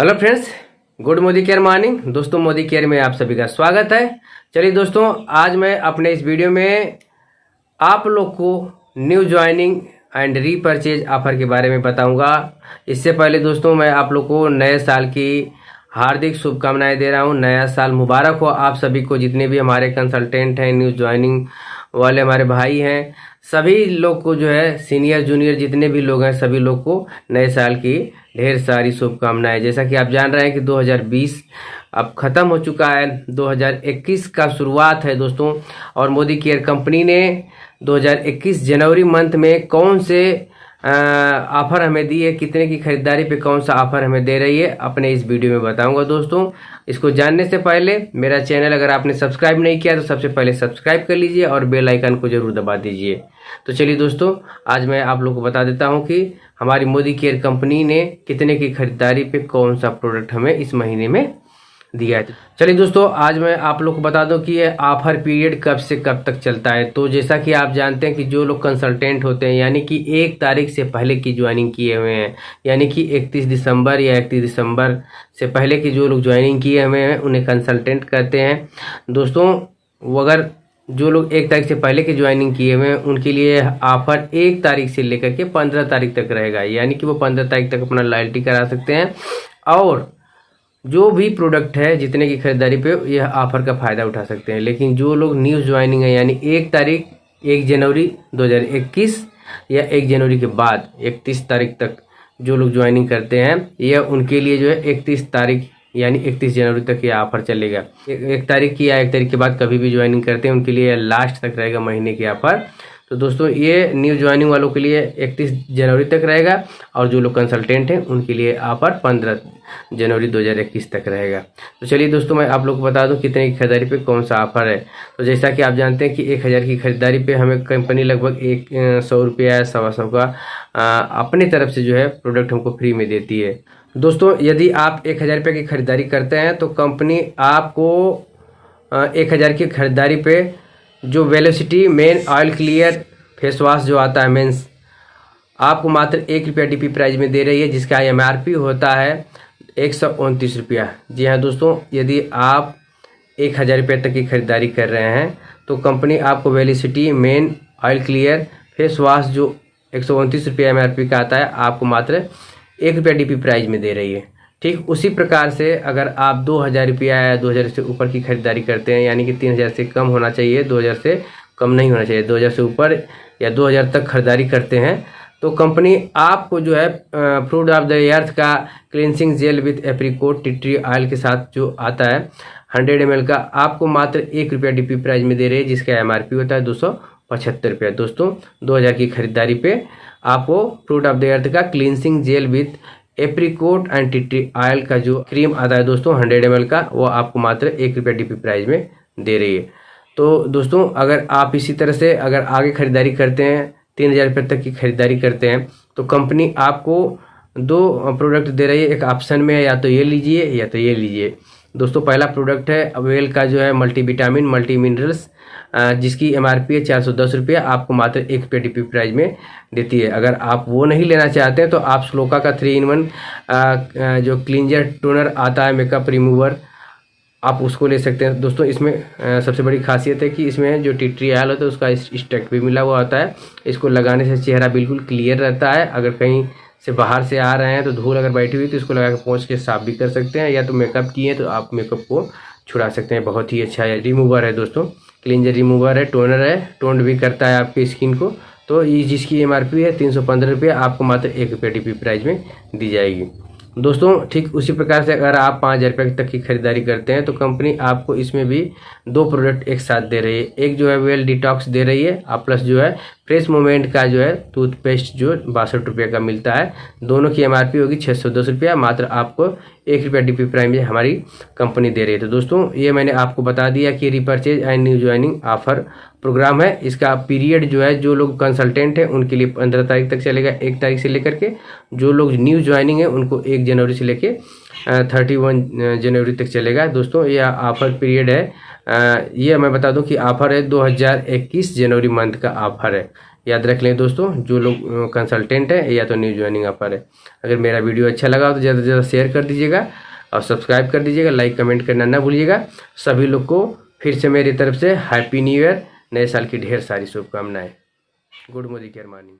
Hello friends, good Modi care morning. दोस्तों, Modi care में आप सभी का स्वागत है। चलिए दोस्तों, आज मैं अपने इस वीडियो में आप लोग को new joining and repurchase offer के बारे में बताऊँगा। इससे पहले दोस्तों, मैं आप लोग को नए साल की हार्दिक शुभकामनाएँ दे रहा हूँ। नया साल मुबारक हो आप सभी को, जितने भी हमारे कंसल्टेंट हैं न्यू ज्वाइनिंग वाले हमारे भाई हैं। सभी लोग को जो है सीनियर जूनियर जितने भी लोग हैं, सभी लोग को नए साल की ढेर सारी शुभकामनाएँ। जैसा कि आप जान रहे हैं कि 2020 अब ख़त्म हो चुका है। 2021 का शुरुआत है दोस्तों। और मोदी केयर कंपनी ने 2021 जनवरी मंथ में कौन से ऑफ़र हमें दी है, कितने की खरीदारी पे कौन सा ऑफ़र हमें दे रही है, अपने इस वीडियो में बताऊँगा दोस्तों। इसको जानने से पहले, मेरा चैनल अगर आपने सब्सक्राइब नहीं किया तो सबसे पहले सब्सक्राइब कर लीजिए और बेल आइकन को ज़रूर दबा दीजिए। तो चलिए दोस्तों, आज मैं आप लोग को बता देता हूँ कि हमारी मोदी केयर कंपनी ने कितने की खरीदारी पे कौन सा प्रोडक्ट हमें इस महीने में दिया है। चलिए दोस्तों, आज मैं आप लोग को बता दूँ कि ये ऑफ़र पीरियड कब से कब तक चलता है। तो जैसा कि आप जानते हैं कि जो लोग कंसल्टेंट होते हैं, यानी कि एक तारीख से पहले की ज्वाइनिंग किए हुए हैं, यानी कि 31 दिसंबर या 31 दिसंबर से पहले की जो लोग ज्वाइनिंग किए हुए हैं, उन्हें कंसल्टेंट कहते हैं। दोस्तों अगर जो लोग एक तारीख से पहले की ज्वाइनिंग किए हुए हैं, उनके लिए ऑफ़र एक तारीख से लेकर के पंद्रह तारीख तक रहेगा। यानी कि वो पंद्रह तारीख तक अपना लॉयल्टी करा सकते हैं। और जो भी प्रोडक्ट है, जितने की खरीदारी पे यह ऑफ़र का फ़ायदा उठा सकते हैं। लेकिन जो लोग न्यूज़ ज्वाइनिंग है, यानी एक तारीख, एक जनवरी 2021 या एक जनवरी के बाद, इकतीस तारीख तक जो लोग ज्वाइनिंग करते हैं, यह उनके लिए जो है इकतीस तारीख, यानी इकतीस जनवरी तक यह ऑफ़र चलेगा। एक तारीख की या एक तारीख के बाद कभी भी ज्वाइनिंग करते हैं, उनके लिए लास्ट तक रहेगा महीने की ऑफ़र तो दोस्तों, ये न्यू ज्वाइनिंग वालों के लिए 31 जनवरी तक रहेगा और जो लोग कंसल्टेंट हैं, उनके लिए ऑफ़र 15 जनवरी 2021 तक रहेगा। तो चलिए दोस्तों, मैं आप लोग को बता दूँ कितने की खरीदारी पे कौन सा ऑफ़र है। तो जैसा कि आप जानते हैं कि एक हज़ार की खरीदारी पे हमें कंपनी लगभग एक सौ रुपया, सवा सौ का अपने तरफ़ से जो है प्रोडक्ट हमको फ्री में देती है। दोस्तों, यदि आप एक हज़ार रुपये की खरीदारी करते हैं तो कंपनी आपको एक हज़ार की खरीदारी पे जो velocity men oil clear face wash जो आता है मेंस आपको मात्र एक रुपया डी प्राइस में दे रही है, जिसका एमआरपी होता है एक सौ उनतीस रुपया। जी हाँ दोस्तों, यदि आप एक हज़ार रुपये तक की खरीदारी कर रहे हैं तो कंपनी आपको velocity men oil clear face wash जो एक सौ उनतीस रुपया एमआरपी का आता है, आपको मात्र एक रुपया डी प्राइस में दे रही है। ठीक, उसी प्रकार से अगर आप दो हज़ार रुपया या दो हज़ार से ऊपर की खरीदारी करते हैं, यानी कि तीन हज़ार से कम होना चाहिए, दो हज़ार से कम नहीं होना चाहिए, दो हज़ार से ऊपर या दो हज़ार तक खरीदारी करते हैं तो कंपनी आपको जो है फ्रूट ऑफ़ द अर्थ का cleansing gel with apricot tea tree oil के साथ जो आता है, हंड्रेड एम का, आपको मात्र एक रुपया डी प्राइस में दे रहे हैं, जिसका एमआरपी होता है दो सौ पचहत्तर रुपया। दोस्तों, दो हज़ार की खरीदारी पे आपको फ्रूट ऑफ़ द अर्थ का cleansing gel with apricot and tea tree oil का जो क्रीम आता है दोस्तों हंड्रेड एम का, वो आपको मात्र एक रुपया डीपी प्राइस में दे रही है। तो दोस्तों, अगर आप इसी तरह से अगर आगे खरीदारी करते हैं, तीन हज़ार रुपये तक की खरीदारी करते हैं तो कंपनी आपको दो प्रोडक्ट दे रही है, एक ऑप्शन में या तो ये लीजिए या तो ये लीजिए। दोस्तों, पहला प्रोडक्ट है अवेल का जो है मल्टी विटामिन मल्टी मिनरल्स जिसकी एम आर पी है चार सौ दस रुपये आपको मात्र एक रुपये डी प्राइस में देती है। अगर आप वो नहीं लेना चाहते हैं तो आप स्लोका का थ्री इन वन जो क्लिंजर टोनर आता है मेकअप रिमूवर आप उसको ले सकते हैं। दोस्तों, इसमें सबसे बड़ी खासियत है कि इसमें जो टिट्री आयल होता है, उसका स्टेक भी मिला हुआ होता है। इसको लगाने से चेहरा बिल्कुल क्लियर रहता है। अगर कहीं से बाहर से आ रहे हैं तो धूल अगर बैठी हुई तो इसको लगा के पहुँच के साफ़ भी कर सकते हैं। या तो मेकअप किए तो आप मेकअप को छुड़ा सकते हैं। बहुत ही अच्छा है रिमूवर है, दोस्तों। क्लिंजर रिमूवर है टोनर है टोन्ड भी करता है आपकी स्किन को। तो ये जिसकी एमआरपी है, तीन सौ पंद्रह रुपये, आपको मात्र एक रुपये डी प्राइस में दी जाएगी। दोस्तों, ठीक उसी प्रकार से अगर आप पाँच हज़ार रुपये तक की खरीदारी करते हैं तो कंपनी आपको इसमें भी दो प्रोडक्ट एक साथ दे रही है। एक जो है वेल डिटॉक्स दे रही है और प्लस जो है फ्रेश मोमेंट का जो है टूथपेस्ट जो बासठ रुपये का मिलता है। दोनों की एमआरपी होगी छः सौ दस रुपया, मात्र आपको एक रुपया डीपी प्राइम हमारी कंपनी दे रही है। तो दोस्तों, ये मैंने आपको बता दिया कि repurchase and new joining offer program है। इसका पीरियड जो है, जो लोग कंसल्टेंट हैं, उनके लिए पंद्रह तारीख तक चलेगा, एक तारीख से लेकर के जो लोग न्यू ज्वाइनिंग है, उनको एक जनवरी से लेकर थर्टी वन जनवरी तक चलेगा। दोस्तों यह ऑफ़र पीरियड है। ये मैं बता दूँ कि ऑफ़र है 2021 जनवरी मंथ का ऑफ़र है। याद रख लें दोस्तों, जो लोग कंसल्टेंट है, या तो न्यू ज्वाइनिंग ऑफ़र है। अगर मेरा वीडियो अच्छा लगा तो ज़्यादा से ज़्यादा शेयर कर दीजिएगा और सब्सक्राइब कर दीजिएगा लाइक कमेंट करना ना भूलिएगा। सभी लोग को फिर से मेरी तरफ़ से हैप्पी न्यू ईयर नए साल की ढेर सारी शुभकामनाएँ। Good Modi care morning